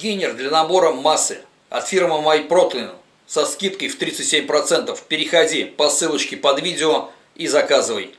Гейнер для набора массы от фирмы MyProtein со скидкой в 37%. Переходи по ссылочке под видео и заказывай.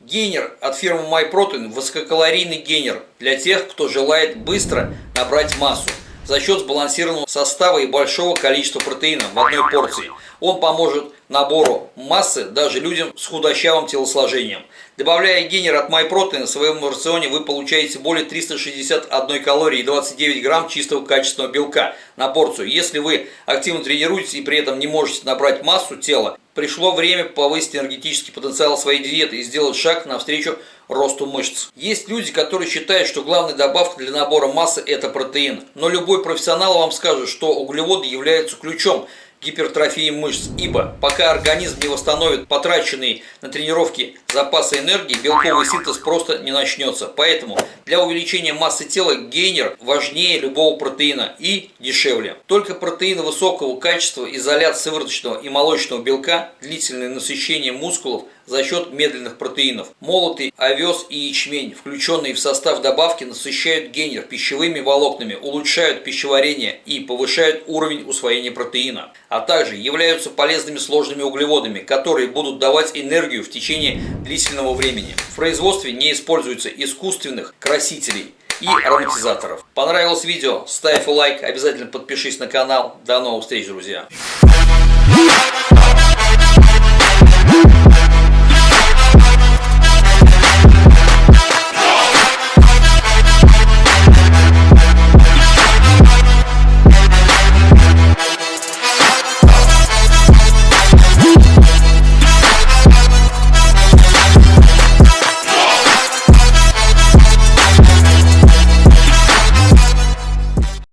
Гейнер от фирмы MyProtein – высококалорийный гейнер для тех, кто желает быстро набрать массу за счет сбалансированного состава и большого количества протеина в одной порции. Он поможет набору массы даже людям с худощавым телосложением. Добавляя генер от MyProtein в своем рационе вы получаете более 361 калории и 29 грамм чистого качественного белка на порцию. Если вы активно тренируетесь и при этом не можете набрать массу тела, пришло время повысить энергетический потенциал своей диеты и сделать шаг навстречу росту мышц. Есть люди, которые считают, что главной добавкой для набора массы это протеин. Но любой профессионал вам скажет, что углеводы являются ключом гипертрофии мышц, ибо пока организм не восстановит потраченные на тренировки запасы энергии, белковый синтез просто не начнется. Поэтому для увеличения массы тела гейнер важнее любого протеина и дешевле. Только протеины высокого качества, изолят сывороточного и молочного белка, длительное насыщение мускулов – за счет медленных протеинов. Молотый овес и ячмень, включенные в состав добавки, насыщают генер пищевыми волокнами, улучшают пищеварение и повышают уровень усвоения протеина, а также являются полезными сложными углеводами, которые будут давать энергию в течение длительного времени. В производстве не используются искусственных красителей и ароматизаторов. Понравилось видео? Ставь лайк, обязательно подпишись на канал. До новых встреч, друзья!